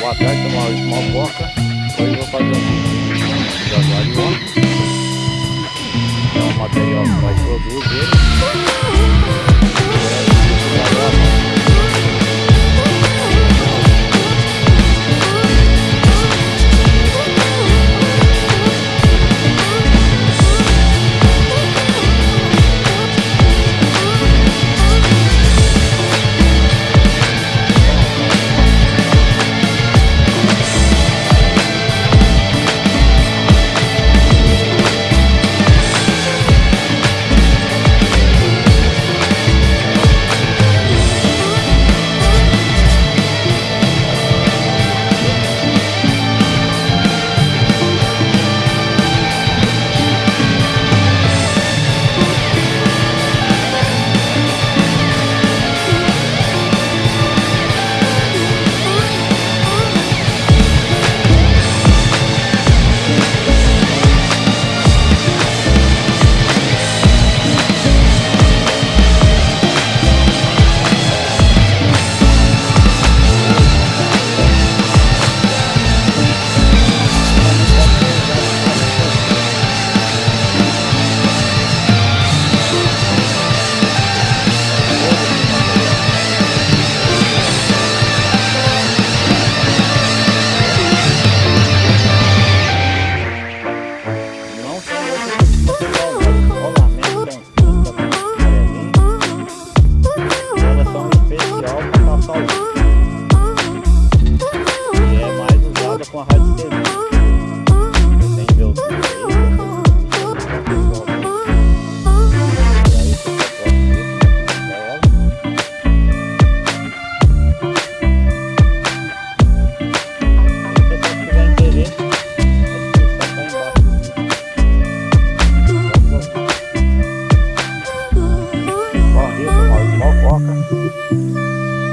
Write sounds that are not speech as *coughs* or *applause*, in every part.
Boa tarde, sou Maurício Malpoca. Hoje eu vou fazer um de aguarion. É um material que nós produz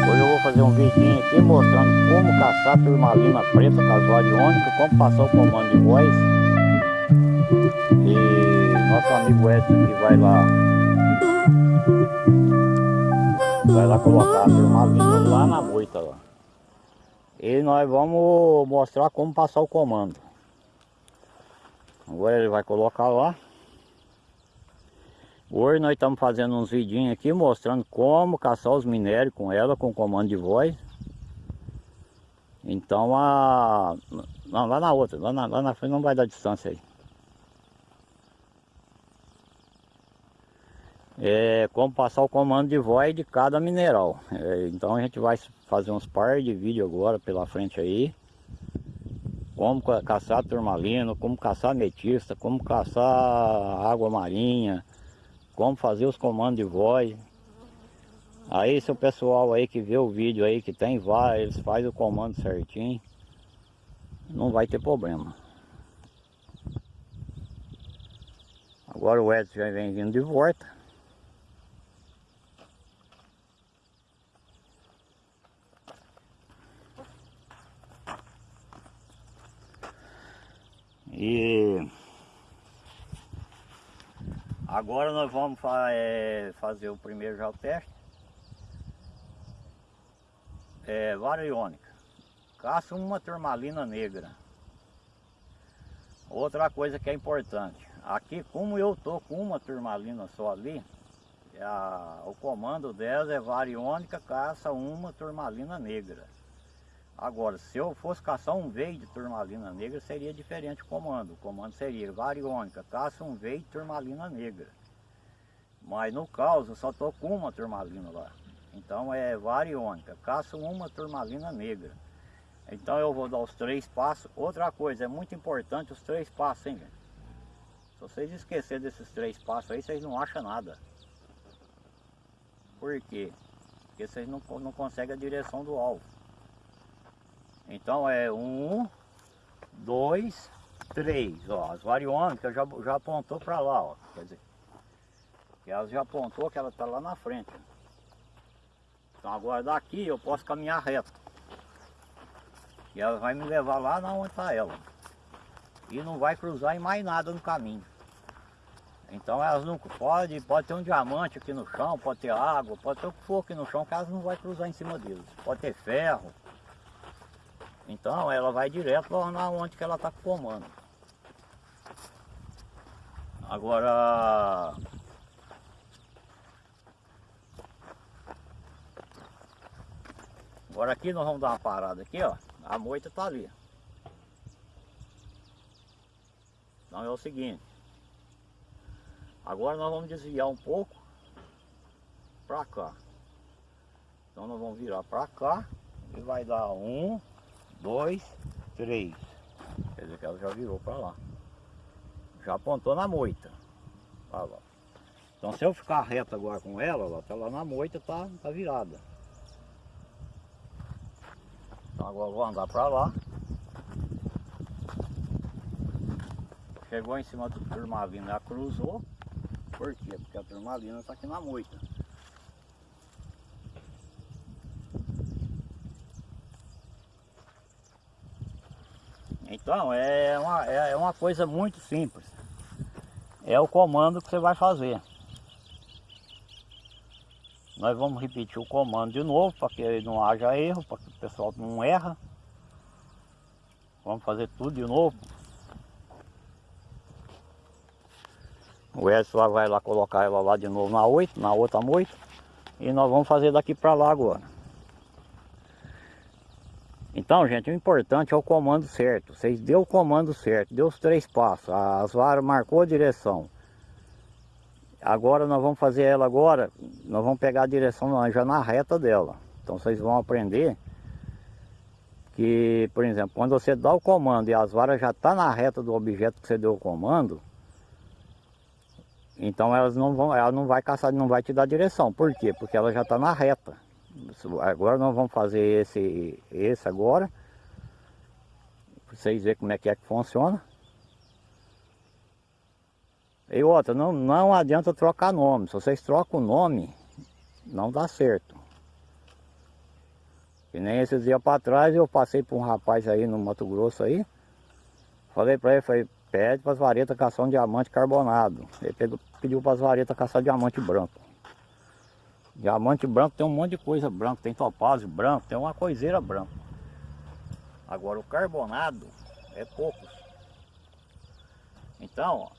Hoje eu vou fazer um vidinho aqui mostrando como caçar turmalina preta casuariônica, como passar o comando de voz. E nosso amigo Edson aqui vai lá vai lá colocar a turmalina lá na moita lá. E nós vamos mostrar como passar o comando. Agora ele vai colocar lá. Hoje nós estamos fazendo uns vidinhos aqui mostrando como caçar os minérios com ela, com comando de voz. Então a. Não, lá na outra, lá na, lá na frente não vai dar distância aí. É como passar o comando de voz de cada mineral. É, então a gente vai fazer uns par de vídeo agora pela frente aí. Como ca- caçar turmalina, como caçar ametista, como caçar água marinha como fazer os comandos de voz. Aí se o pessoal aí que vê o vídeo aí que tem vários, eles fazem o comando certinho, não vai ter problema. Agora o Edson já vem vindo de volta. E Agora nós vamos eh, fazer o primeiro já o teste. É, variônica. Caça uma turmalina negra. Outra coisa que é importante. Aqui como eu tô com uma turmalina só ali, a- o comando dela é variônica, caça uma turmalina negra. Agora, se eu fosse caçar um veio de turmalina negra, seria diferente o comando. O comando seria variônica, caça um veio de turmalina negra. Mas no caso, eu só estou com uma turmalina lá. Então é variônica, caça uma turmalina negra. Então eu vou dar os três passos. Outra coisa, é muito importante os três passos, hein, gente? Se vocês esquecerem desses três passos aí, vocês não acham nada. Por quê? Porque vocês não, não conseguem a direção do alvo. Então é um, dois, três. Ó, as variônicas já, já apontou para lá, ó. Quer dizer, que elas já apontou que ela está lá na frente. Então agora daqui eu posso caminhar reto. E ela vai me levar lá na onde está ela. E não vai cruzar em mais nada no caminho. Então elas não pode, pode ter um diamante aqui no chão, pode ter água, pode ter o que for aqui no chão, que elas não vai cruzar em cima deles. Pode ter ferro. Então ela vai direto lá onde que ela está comando. Agora Agora aqui nós vamos dar uma parada aqui, ó. A moita tá ali. Então é o seguinte. Agora nós vamos desviar um pouco para cá. Então nós vamos virar para cá e vai dar um, dois, três. Quer dizer que ela já virou para lá. Já apontou na moita. Olha lá. Então se eu ficar reto agora com ela, ela tá lá na moita, tá, tá virada. Então agora eu vou andar para lá. Chegou em cima do turmalina, cruzou. Por quê? Porque a turmalina está aqui na moita. Então é uma, é uma coisa muito simples. É o comando que você vai fazer. Nós vamos repetir o comando de novo para que não haja erro, para que o pessoal não erra. Vamos fazer tudo de novo. O Edson vai lá colocar ela lá de novo na 8, na outra moita. E nós vamos fazer daqui para lá agora. Então, gente, o importante é o comando certo. Vocês deu o comando certo, deu os três passos. As varas marcou a direção. Agora nós vamos fazer ela agora, nós vamos pegar a direção já na reta dela. Então vocês vão aprender que, por exemplo, quando você dá o comando e as varas já estão tá na reta do objeto que você deu o comando, então elas não vão, ela não vai caçar, não vai te dar direção. Por quê? Porque ela já está na reta. Agora nós vamos fazer esse, esse agora, para vocês verem como é que é que funciona. E outra, não, não adianta trocar nome. Se vocês trocam o nome, não dá certo. Que nem esses dias para trás eu passei por um rapaz aí no Mato Grosso aí. Falei para ele, falei, pede para as varetas caçar um diamante carbonado. Ele pegou, pediu para as varetas caçar diamante branco. Diamante branco tem um monte de coisa branca, tem topázio branco, tem uma coiseira branca. Agora o carbonado é poucos. Então, ó,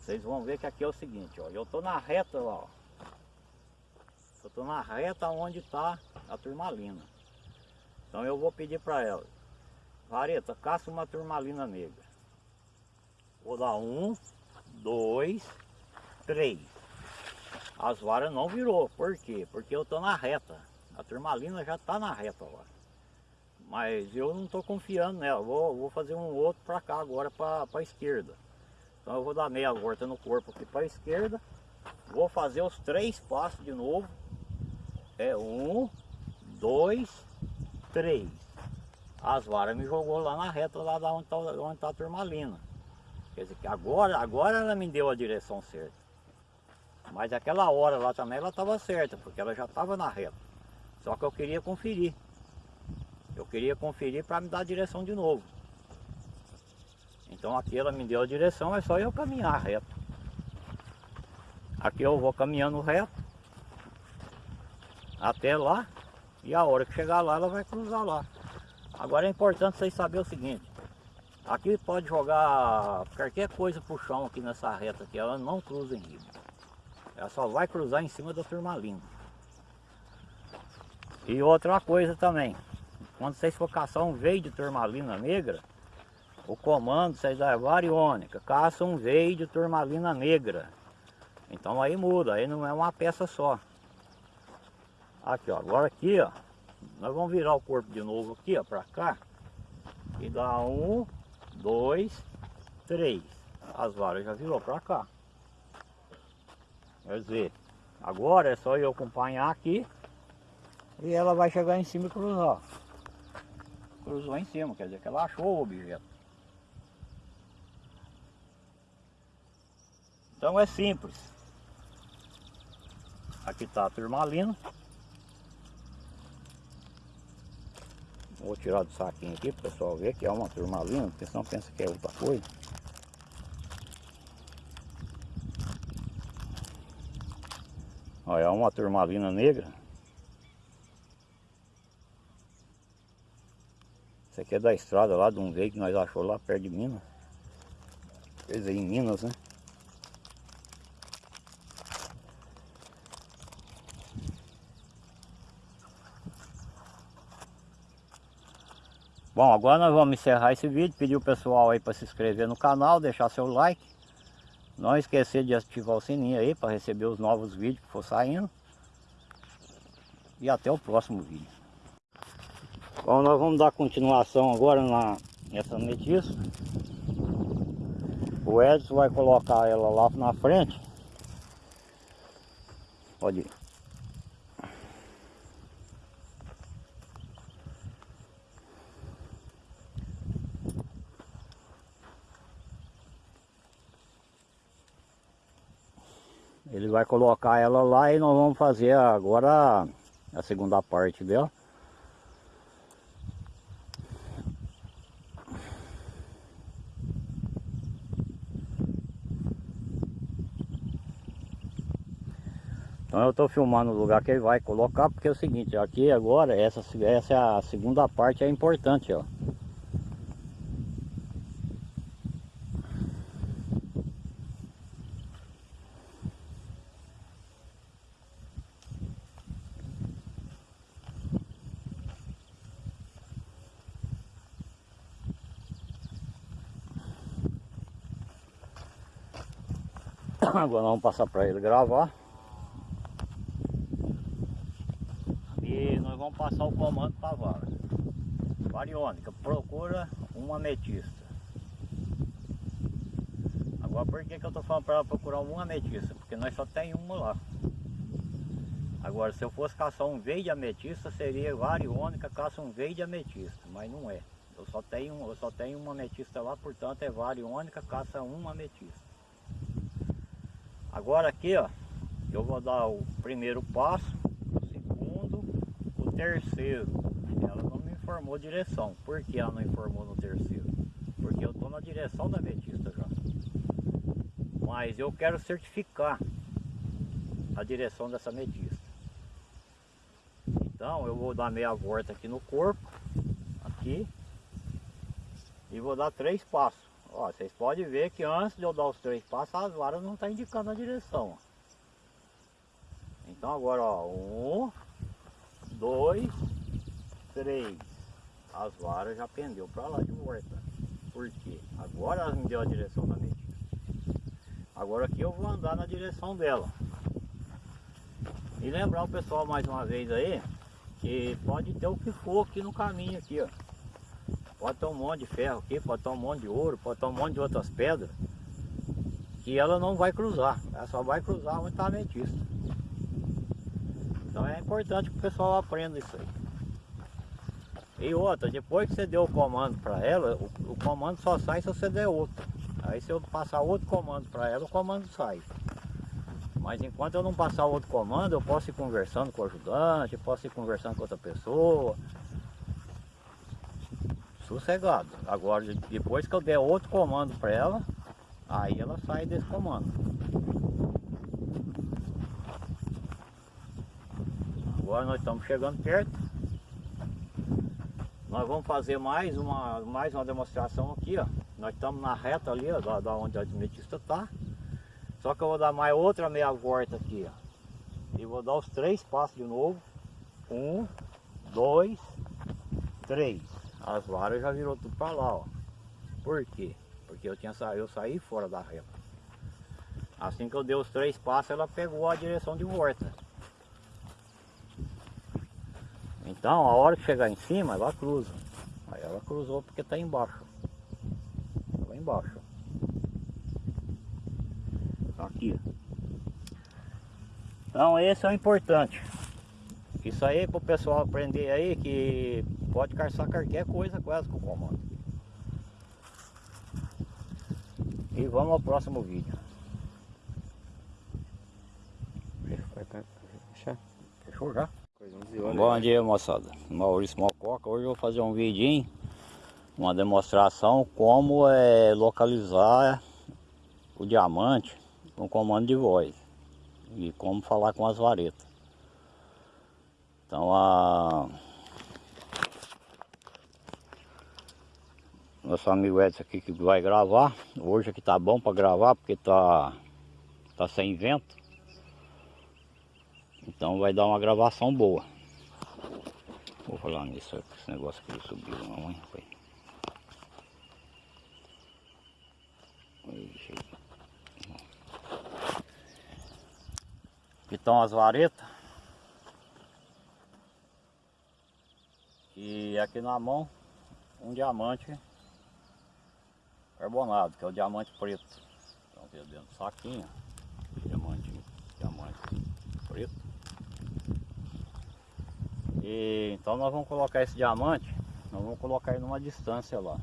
vocês vão ver que aqui é o seguinte, ó. Eu estou na reta lá, ó. Eu estou na reta onde está a turmalina. Então eu vou pedir para ela. Vareta, caça uma turmalina negra. Vou dar um, dois, três. As varas não virou. Por quê? Porque eu estou na reta. A turmalina já está na reta agora. Mas eu não estou confiando nela. Vou, vou fazer um outro para cá agora, para a esquerda. Então eu vou dar meia volta no corpo aqui para a esquerda. Vou fazer os três passos de novo. É um, dois, três. As varas me jogou lá na reta, lá da onde está tá a turmalina. Quer dizer agora, agora ela me deu a direção certa. Mas aquela hora lá também ela estava certa, porque ela já estava na reta. Só que eu queria conferir. Eu queria conferir para me dar a direção de novo. Então aqui ela me deu a direção, é só eu caminhar reto. Aqui eu vou caminhando reto até lá e a hora que chegar lá ela vai cruzar lá. Agora é importante vocês saberem o seguinte, aqui pode jogar qualquer coisa pro chão aqui nessa reta aqui, ela não cruza em riba. Ela só vai cruzar em cima da turmalina. E outra coisa também, quando vocês for caçar um veio de turmalina negra, o comando vocês é variônica, caça um veio de turmalina negra. Então aí muda, aí não é uma peça só. Aqui ó, agora aqui ó, nós vamos virar o corpo de novo aqui ó, pra cá. E dá um, dois, três. As varas já virou pra cá. Quer dizer, agora é só eu acompanhar aqui. E ela vai chegar em cima e cruzar. Cruzou em cima, quer dizer que ela achou o objeto. Então é simples. Aqui está a turmalina. Vou tirar do saquinho aqui para o pessoal ver que é uma turmalina, porque senão pensa que é outra coisa. Olha, é uma turmalina negra. Isso aqui é da estrada lá de um veio que nós achou lá perto de Minas. Fez aí em Minas, né? Bom, agora nós vamos encerrar esse vídeo, pedir o pessoal aí para se inscrever no canal, deixar seu like. Não esquecer de ativar o sininho aí para receber os novos vídeos que for saindo. E até o próximo vídeo. Bom, nós vamos dar continuação agora na, nessa metiça. O Edson vai colocar ela lá na frente. Pode ir. Ele vai colocar ela lá e nós vamos fazer agora a segunda parte dela. Então eu estou filmando o lugar que ele vai colocar, porque é o seguinte, aqui agora, essa, essa é a segunda parte, é importante, ó. Agora vamos passar para ele gravar. E nós vamos passar o comando para a vara. Variônica, procura uma ametista. Agora por que, que eu estou falando para ela procurar uma ametista? Porque nós só tem uma lá. Agora se eu fosse caçar um veio de ametista, seria variônica, caça um veio de ametista, mas não é. Eu só tenho, eu só tenho uma ametista lá, portanto é variônica, caça uma ametista. Agora aqui, ó, eu vou dar o primeiro passo, o segundo, o terceiro. Ela não me informou direção. Por que ela não informou no terceiro? Porque eu estou na direção da metista já. Mas eu quero certificar a direção dessa metista. Então eu vou dar meia volta aqui no corpo, aqui, e vou dar três passos. Ó, vocês podem ver que antes de eu dar os três passos, as varas não estão tá indicando a direção. Então agora, ó, um, dois, três. As varas já pendeu para lá de volta. Por quê? Agora ela me deu a direção da medida. Agora aqui eu vou andar na direção dela. E lembrar o pessoal mais uma vez aí, que pode ter o que for aqui no caminho aqui, ó. Pode ter um monte de ferro aqui, pode ter um monte de ouro, pode ter um monte de outras pedras. Que ela não vai cruzar, ela só vai cruzar onde está ametista. Então é importante que o pessoal aprenda isso aí. E outra, depois que você deu o comando para ela, o, o, comando só sai se você der outro. Aí se eu passar outro comando para ela, o comando sai. Mas enquanto eu não passar outro comando, eu posso ir conversando com o ajudante, posso ir conversando com outra pessoa, sossegado. Agora, depois que eu der outro comando para ela, aí ela sai desse comando. Agora nós estamos chegando perto. Nós vamos fazer mais uma, mais uma demonstração aqui, ó. Nós estamos na reta ali, ó, da, onde a adventista está. Só que eu vou dar mais outra meia volta aqui, ó. E vou dar os três passos de novo. Um, dois, três. As varas já virou tudo para lá, ó. Por quê? Porque eu tinha eu saí fora da reta. Assim que eu dei os três passos, ela pegou a direção de volta. Então, a hora que chegar em cima, ela cruza. Aí ela cruzou porque está embaixo. Lá embaixo. Aqui. Então, esse é o importante. Isso aí para o pessoal aprender aí que pode caçar qualquer coisa quase com o comando. E vamos ao próximo vídeo. Fechou já? Bom dia moçada, Maurício Mococa. Hoje eu vou fazer um vidinho, uma demonstração como é localizar o diamante com comando de voz e como falar com as varetas. Então a nosso amigo Edson aqui que vai gravar. Hoje aqui tá bom para gravar porque tá, tá sem vento. Então vai dar uma gravação boa. Vou falar nisso, esse negócio que subiu não, hein? Foi. Aqui estão as varetas. E aqui na mão um diamante carbonado, que é o diamante preto. Estão vendo dentro do saquinho. Diamante, diamante preto. E então nós vamos colocar esse diamante, nós vamos colocar ele numa distância lá.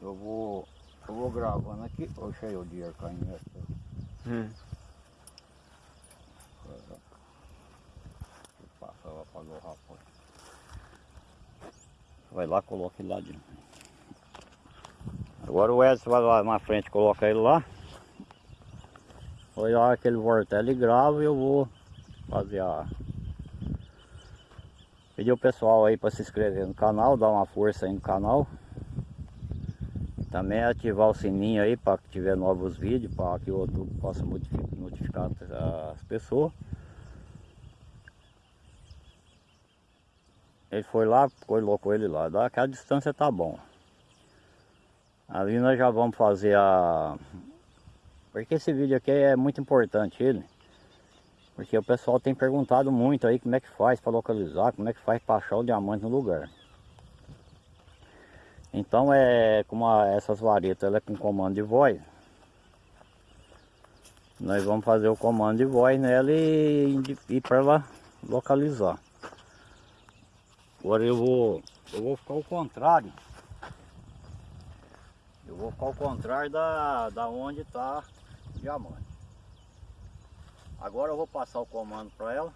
Eu vou, eu vou gravando aqui. Oxe, aí o dia caindo. Hum. Passa lá apagou o rapaz. Vai lá, coloca ele lá dentro. Agora o Edson vai lá na frente, coloca ele lá. Foi a hora que ele voltar, ele grava e eu vou fazer a... Pedir o pessoal aí para se inscrever no canal, dar uma força aí no canal. Também ativar o sininho aí para que tiver novos vídeos, para que o YouTube possa notificar as pessoas. Ele foi lá, colocou ele lá. Daquela distância tá bom. Ali nós já vamos fazer a... Porque esse vídeo aqui é muito importante ele. Porque o pessoal tem perguntado muito aí como é que faz para localizar, como é que faz para achar o diamante no lugar. Então é como a, essas varetas ela é com comando de voz. Nós vamos fazer o comando de voz nela e ir para ela localizar. Agora eu vou, eu vou ficar ao contrário. Eu vou ficar ao contrário da, da onde está o diamante. Agora eu vou passar o comando para ela.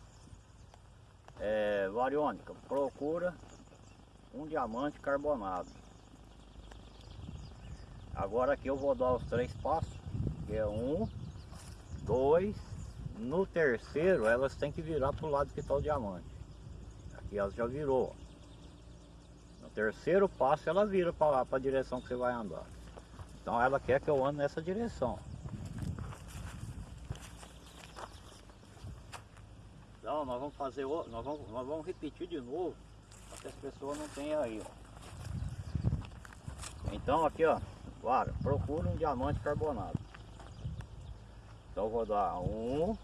É, variônica, procura um diamante carbonado. Agora aqui eu vou dar os três passos, que é um, dois, no terceiro elas têm que virar para o lado que está o diamante. Aqui elas já virou. No terceiro passo ela vira para a direção que você vai andar. Então ela quer que eu ande nessa direção. Então nós vamos fazer, nós vamos, nós vamos repetir de novo, para que as pessoas não tenham aí, ó. Então aqui, ó, Vara, procura um diamante carbonado. Então vou dar um,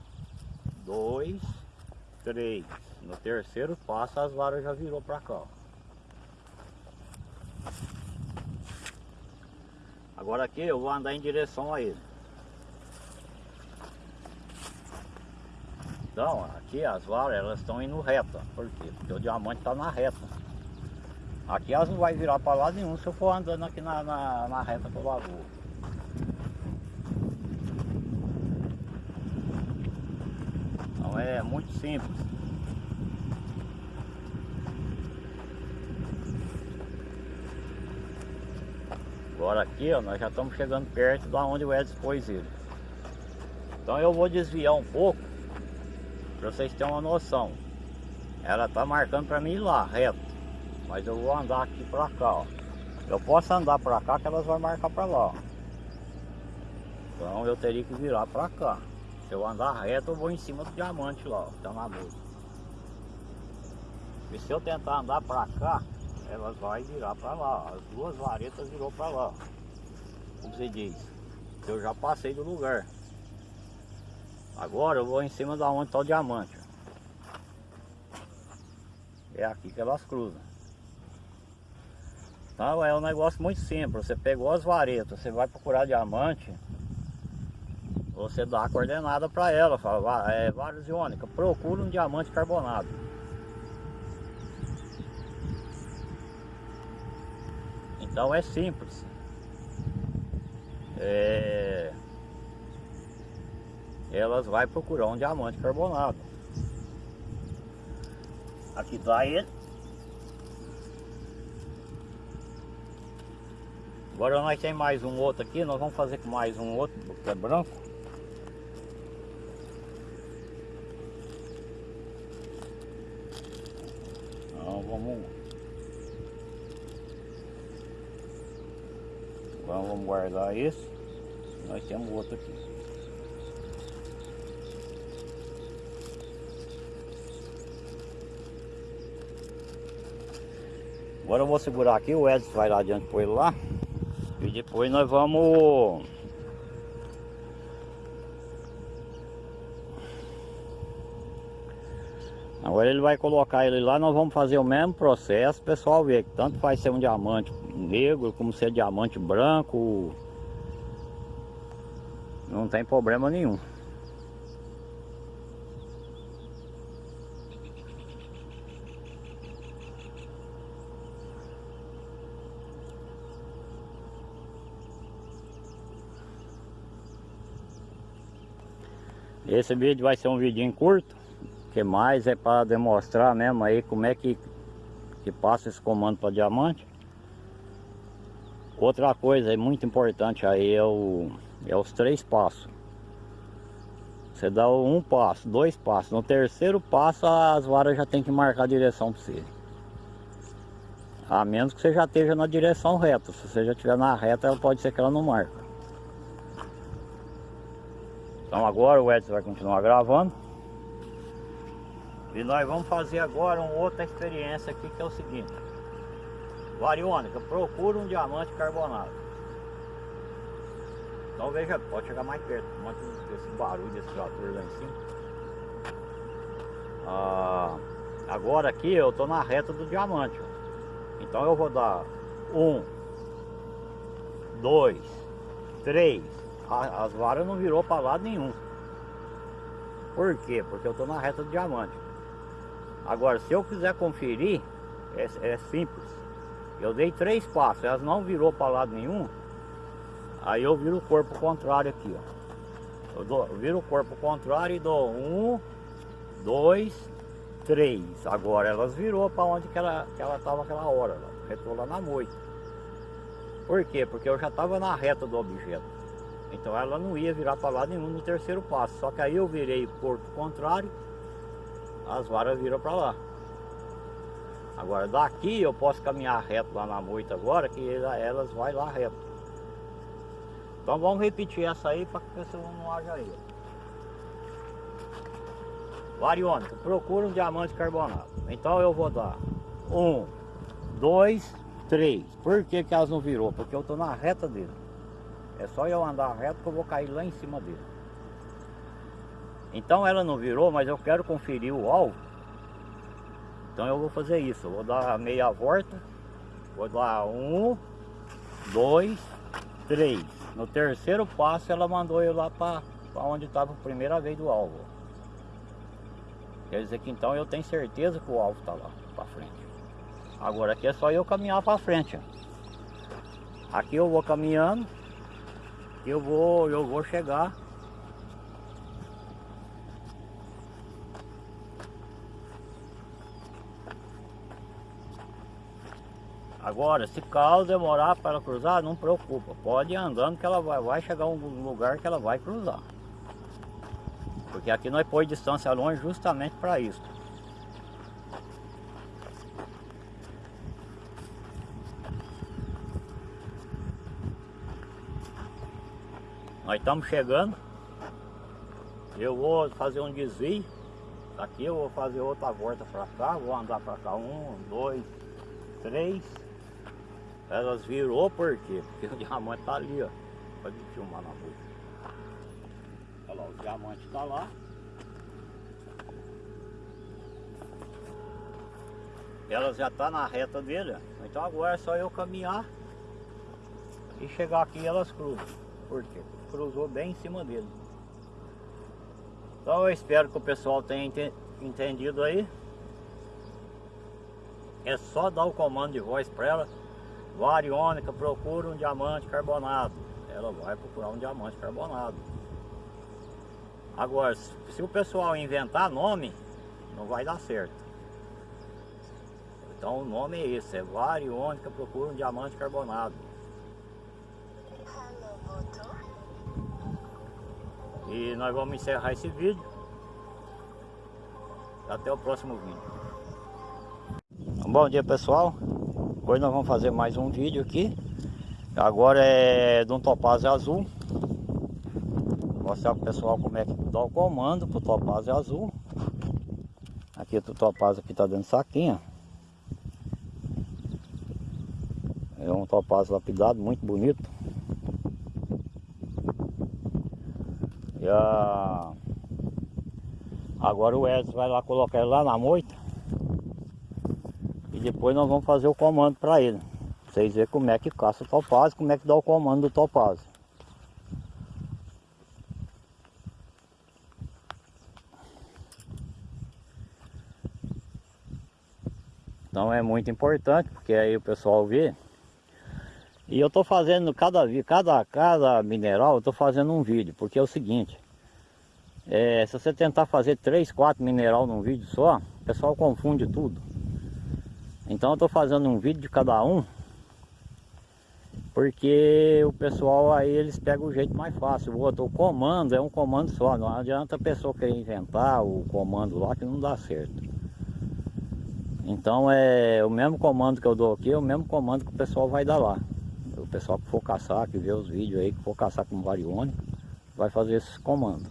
dois, três. No terceiro passo as varas já virou para cá. Ó. Agora aqui eu vou andar em direção a ele. Então, aqui as varas elas estão indo reta. Por quê? Porque o diamante está na reta. Aqui elas não vai virar para lado nenhum se eu for andando aqui na, na, na reta do lagoa. Então é muito simples. Agora aqui ó, nós já estamos chegando perto da onde o Edson pôs ele. Então eu vou desviar um pouco para vocês terem uma noção. Ela está marcando para mim lá, reto. Mas eu vou andar aqui para cá, ó. Eu posso andar para cá que elas vão marcar para lá, ó. Então eu teria que virar para cá. Se eu andar reto, eu vou em cima do diamante lá, ó, tá na música. E se eu tentar andar para cá, elas vão virar para lá. As duas varetas virou para lá. Como você diz. Eu já passei do lugar. Agora eu vou em cima da onde está o diamante. É aqui que elas cruzam. Então é um negócio muito simples. Você pegou as varetas, você vai procurar diamante, você dá a coordenada para ela, fala, é, procura um diamante carbonado. Então é simples. É... Elas vai procurar um diamante carbonado. Aqui está ele. Agora nós tem mais um outro aqui, nós vamos fazer com mais um outro, que é branco. Então vamos Então vamos guardar esse. Nós temos outro aqui. Agora eu vou segurar aqui, o Edson vai lá adiante com ele lá. E depois nós vamos... Agora ele vai colocar ele lá, nós vamos fazer o mesmo processo, pessoal vê que tanto faz ser um diamante negro como ser diamante branco, não tem problema nenhum. Esse vídeo vai ser um vidinho curto, que mais é para demonstrar mesmo aí como é que, que passa esse comando para diamante. Outra coisa muito importante aí é, o, é os três passos. Você dá um passo, dois passos. No terceiro passo as varas já tem que marcar a direção para você. A menos que você já esteja na direção reta. Se você já estiver na reta, ela pode ser que ela não marca. Então agora o Edson vai continuar gravando. E nós vamos fazer agora uma outra experiência aqui que é o seguinte. Variônica, procura um diamante carbonado. Então veja, pode chegar mais perto, desse barulho desse trator lá em cima. Ah, agora aqui eu estou na reta do diamante. Então eu vou dar um, dois, três. as varas não virou para lado nenhum. Por quê? Porque eu estou na reta do diamante. Agora, se eu quiser conferir, é, é simples. Eu dei três passos, elas não virou para lado nenhum. Aí eu viro o corpo contrário aqui, ó. Eu, dou, eu viro o corpo contrário e dou um, dois, três. Agora elas virou para onde que ela que ela estava aquela hora, lá, retou lá na moita. Por quê? Porque eu já estava na reta do objeto. Então ela não ia virar para lado nenhum no terceiro passo. Só que aí eu virei o corpo contrário as varas viram para lá. Agora daqui eu posso caminhar reto lá na moita agora, que elas vai lá reto. Então vamos repetir essa aí para que você não haja aí. Variônica, procura um diamante carbonado. Então eu vou dar um, dois, três. Por que, que elas não virou? Porque eu estou na reta dele. É só eu andar reto que eu vou cair lá em cima dele. Então ela não virou, mas eu quero conferir o alvo. Então eu vou fazer isso. Vou dar meia volta. Vou dar um, dois, três. No terceiro passo ela mandou eu lá para onde estava a primeira vez do alvo. Quer dizer que então eu tenho certeza que o alvo está lá para frente. Agora aqui é só eu caminhar para frente. Aqui eu vou caminhando. Eu vou, eu vou chegar Agora, se caso demorar para cruzar, não preocupa. Pode ir andando que ela vai, vai chegar a um lugar que ela vai cruzar. Porque aqui nós põe distância longe justamente para isso. Nós estamos chegando. Eu vou fazer um desvio. Aqui eu vou fazer outra volta para cá. Vou andar para cá. Um, dois, três. Elas virou por quê? Porque o diamante tá ali, ó. Pode filmar na boca. Olha lá, o diamante tá lá. Elas já tá na reta dele, ó. Então agora é só eu caminhar e chegar aqui elas cruzam. Por quê? Cruzou bem em cima dele. Então eu espero que o pessoal tenha entendido aí. É só dar o comando de voz para ela Variônica procura um diamante carbonado. Ela vai procurar um diamante carbonado. Agora, se o pessoal inventar nome, não vai dar certo. Então o nome é esse, é Variônica procura um diamante carbonado. E nós vamos encerrar esse vídeo. Até o próximo vídeo. Bom dia pessoal. Hoje nós vamos fazer mais um vídeo aqui. Agora é de um topázio azul. Vou mostrar pro pessoal como é que dá o comando pro topázio azul. Aqui o topázio aqui tá dentro do saquinho. É um topázio lapidado, muito bonito. E a... Agora o Edson vai lá colocar ele lá na moita. Depois nós vamos fazer o comando para ele. Vocês verem como é que caça o topázio, como é que dá o comando do topázio. Então é muito importante, porque aí o pessoal vê. E eu estou fazendo cada, cada, cada mineral, eu estou fazendo um vídeo, porque é o seguinte. É, se você tentar fazer 3, 4 mineral num vídeo só, o pessoal confunde tudo. Então eu estou fazendo um vídeo de cada um, porque o pessoal aí eles pegam o jeito mais fácil. O outro, o comando é um comando só, não adianta a pessoa querer inventar o comando lá que não dá certo. Então é o mesmo comando que eu dou aqui, é o mesmo comando que o pessoal vai dar lá. O pessoal que for caçar, que vê os vídeos aí, que for caçar com varione, vai fazer esses comandos.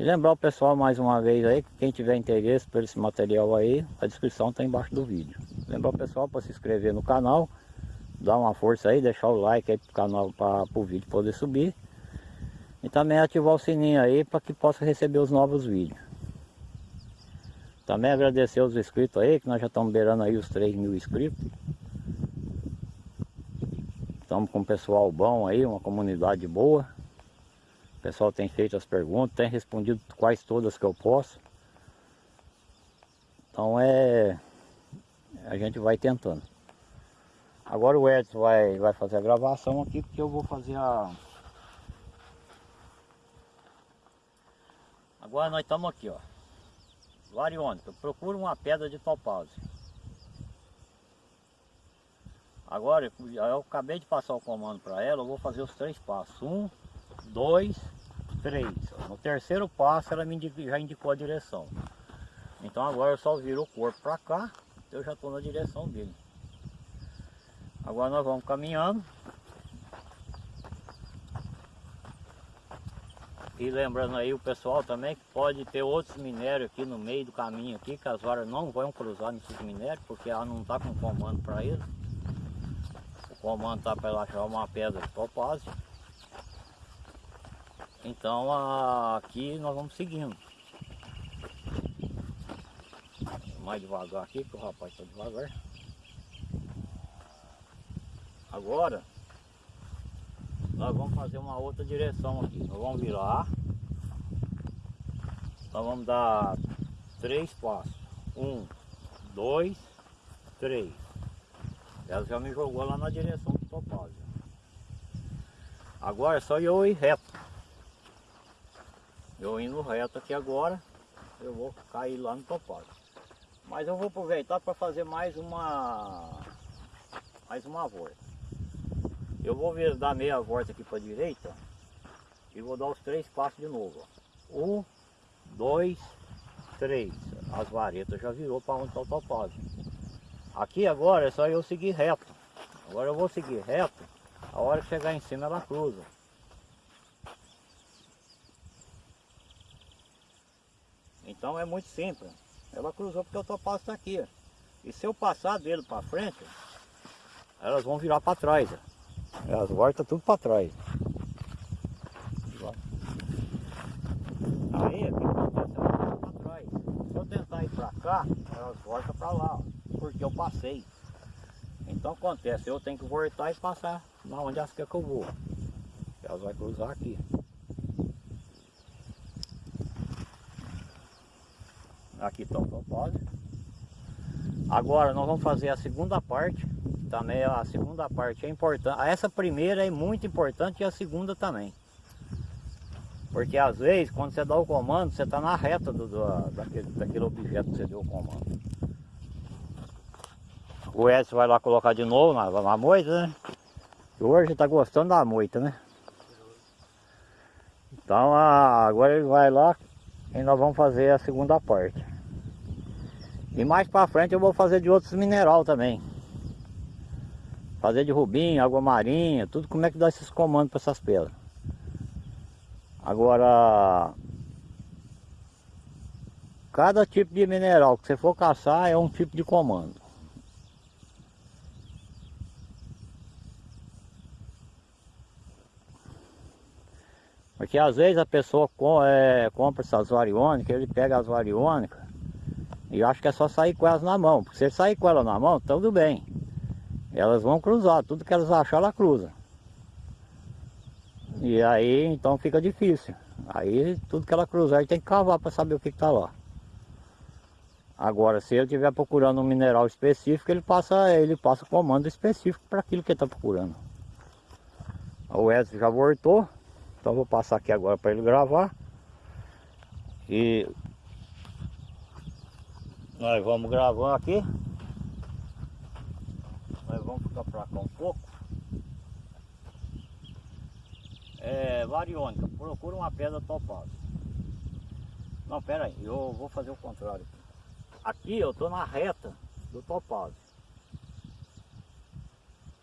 E lembrar o pessoal mais uma vez aí, que quem tiver interesse por esse material aí, a descrição está embaixo do vídeo. Lembrar o pessoal para se inscrever no canal, dar uma força aí, deixar o like aí pro canal, para o vídeo poder subir. E também ativar o sininho aí para que possa receber os novos vídeos. Também agradecer os inscritos aí, que nós já estamos beirando aí os 3 mil inscritos. Estamos com um pessoal bom aí, uma comunidade boa. O pessoal tem feito as perguntas, tem respondido quase todas que eu posso. Então é... A gente vai tentando. Agora o Edson vai, vai fazer a gravação aqui, porque eu vou fazer a... Agora nós estamos aqui, ó variônica, procura uma pedra de topázio. Agora, eu acabei de passar o comando para ela, eu vou fazer os três passos. Um, dois, três. No terceiro passo ela me indicou, já indicou a direção. Então agora eu só viro o corpo para cá, eu já estou na direção dele. Agora nós vamos caminhando. E lembrando aí o pessoal também que pode ter outros minérios aqui no meio do caminho aqui, que as varas não vão cruzar nesses minérios, porque ela não está com comando para ele. O comando está para ela achar uma pedra de topázio. Então aqui nós vamos seguindo. Mais devagar aqui, que o rapaz está devagar. Agora nós vamos fazer uma outra direção aqui. Nós vamos virar. Nós vamos dar três passos. Um, dois, três. Ela já me jogou lá na direção do topázio. Agora é só eu ir reto. Eu indo reto aqui agora, eu vou cair lá no topázio. Mas eu vou aproveitar para fazer mais uma mais uma volta. Eu vou dar meia volta aqui para a direita e vou dar os três passos de novo. Um, dois, três. As varetas já virou para onde está o topázio. Aqui agora é só eu seguir reto. Agora eu vou seguir reto. A hora que chegar em cima ela cruza. Então é muito simples. Ela cruzou porque o topázio está aqui. E se eu passar dele para frente, elas vão virar para trás. É, as voltas tudo para trás. Aí aqui acontece elas para trás. Se eu tentar ir para cá, elas voltam para lá, ó, porque eu passei. Então acontece, eu tenho que voltar e passar na onde elas querem que eu vou. Elas vão cruzar aqui. Aqui está o propósito. Agora nós vamos fazer a segunda parte também a segunda parte é importante. Essa primeira é muito importante e a segunda também. Porque às vezes, quando você dá o comando, você está na reta do, do, daquele, daquele objeto que você deu o comando. O Edson vai lá colocar de novo na, na moita, né? Hoje está gostando da moita, né? Então agora ele vai lá e nós vamos fazer a segunda parte. E mais para frente eu vou fazer de outros mineral também. Fazer de rubinho, água marinha, tudo como é que dá esses comandos para essas pedras. Agora, cada tipo de mineral que você for caçar é um tipo de comando. Porque às vezes a pessoa é, compra essas variônicas, ele pega as variônicas e acha que é só sair com elas na mão. Porque se ele sair com elas na mão, tudo bem. Elas vão cruzar, tudo que elas achar, ela cruza. E aí então fica difícil. Aí tudo que ela cruzar, tem que cavar para saber o que está lá. Agora, se ele estiver procurando um mineral específico, ele passa, ele passa comando específico para aquilo que ele está procurando. O Edson já voltou. Então vou passar aqui agora para ele gravar. E nós vamos gravando aqui. Nós vamos ficar para cá um pouco. É, variônica, procura uma pedra topada. Não, pera aí, eu vou fazer o contrário. Aqui eu estou na reta do topázio.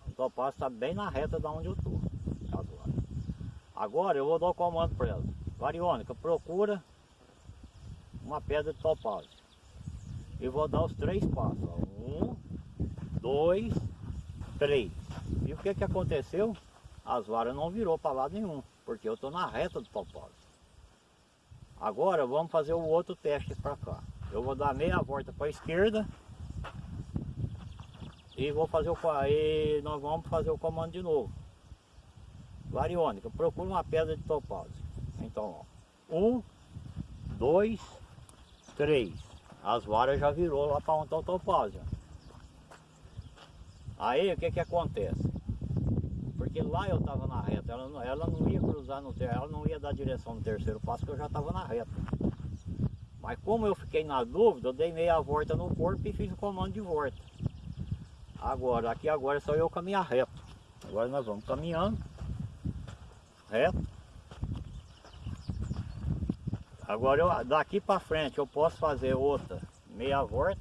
O topázio está bem na reta da onde eu estou. Agora eu vou dar o comando para ela. Variônica, procura uma pedra de. E vou dar os três passos. Ó. Um, dois, três. E o que que aconteceu? As varas não virou para lado nenhum, porque eu estou na reta do topázio. Agora vamos fazer o outro teste para cá. Eu vou dar meia volta para a esquerda e vou fazer o e nós vamos fazer o comando de novo variônica, procura uma pedra de topázio. Então, ó, um, dois, três. As varas já virou lá para onde está o topázio. Aí o que que acontece? Porque lá eu estava na reta, ela não, ela não ia cruzar no terceiro, ela não ia dar direção no terceiro passo, que eu já estava na reta. Mas como eu fiquei na dúvida, eu dei meia volta no corpo e fiz o comando de volta. Agora, aqui agora é só eu caminhar reto. Agora nós vamos caminhando reto. Agora eu, daqui para frente eu posso fazer outra meia volta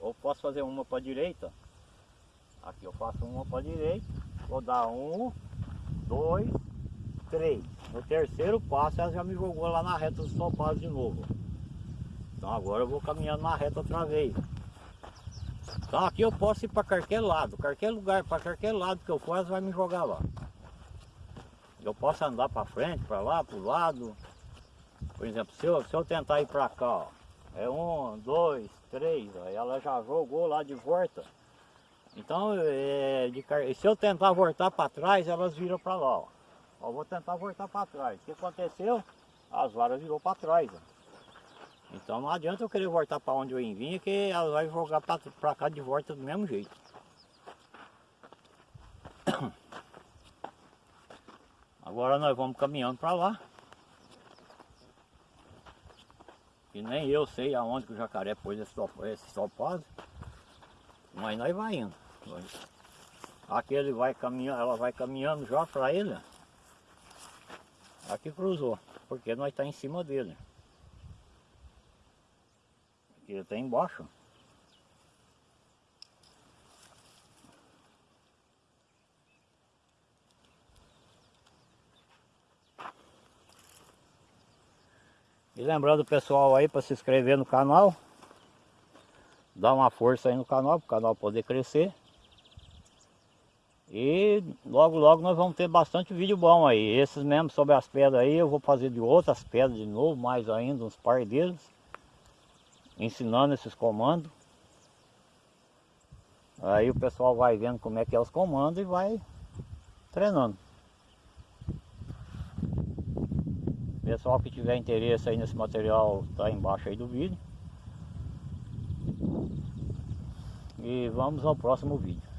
ou posso fazer uma para direita. Aqui eu faço uma para direita, vou dar um, dois, três. No terceiro passo ela já me jogou lá na reta dos topados de novo. Então agora eu vou caminhando na reta outra vez. Então aqui eu posso ir para qualquer lado, qualquer lugar, para qualquer lado que eu for, ela vai me jogar lá. Eu posso andar para frente, para lá, para o lado. Por exemplo, se eu, se eu tentar ir para cá, ó, é um, dois, três, ó, ela já jogou lá de volta. Então, é, de, se eu tentar voltar para trás, elas viram para lá. Ó. ó. vou tentar voltar para trás. O que aconteceu? As varas virou para trás. Ó. Então não adianta eu querer voltar para onde eu vim, que ela vai jogar para cá de volta do mesmo jeito. *coughs* Agora nós vamos caminhando para lá. E nem eu sei aonde que o jacaré pôs esse, esse. Mas nós vai indo. Aqui ele vai caminhando, ela vai caminhando já para ele. Aqui cruzou, porque nós está em cima dele. Aqui ele está embaixo. E lembrando o pessoal aí para se inscrever no canal. Dar uma força aí no canal, para o canal poder crescer. E logo logo nós vamos ter bastante vídeo bom aí. Esses mesmo sobre as pedras aí, eu vou fazer de outras pedras de novo, mais ainda, uns par deles. Ensinando esses comandos. Aí o pessoal vai vendo como é que é os comandos e vai treinando. Pessoal que tiver interesse aí nesse material, tá embaixo aí do vídeo. E vamos ao próximo vídeo.